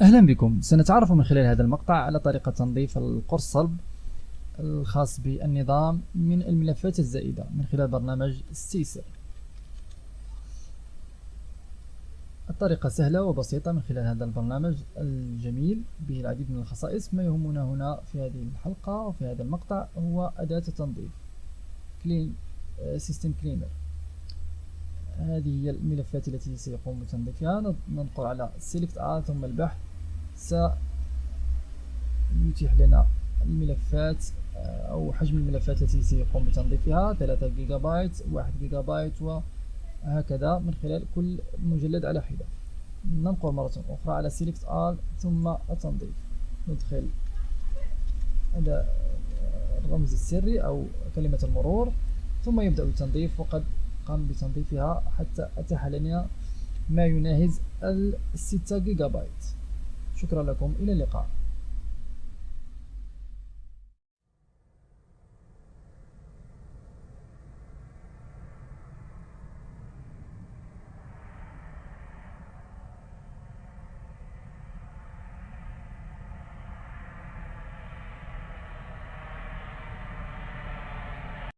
أهلا بكم. سنتعرف من خلال هذا المقطع على طريقة تنظيف القرص صلب الخاص بالنظام من الملفات الزائدة من خلال برنامج Stacer الطريقة سهلة وبسيطة من خلال هذا البرنامج الجميل. به العديد من الخصائص. ما يهمنا هنا في هذه الحلقة وفي هذا المقطع هو أداة التنظيف. clean system cleaner هذه هي الملفات التي سيقوم بتنظيفها. ننقر على select all ثم البحث. سيتيح لنا الملفات آه، أو حجم الملفات التي سيقوم بتنظيفها. 3 جيجا بايت 1 جيجا بايت وهكذا من خلال كل مجلد على حدة. ننقر مرة أخرى على select all ثم التنظيف. ندخل الرمز السري أو كلمة المرور ثم يبدأ التنظيف. وقد قام بتنظيفها حتى أتاح لنا ما يناهز الستة جيجا بايت شكرا لكم. إلى اللقاء.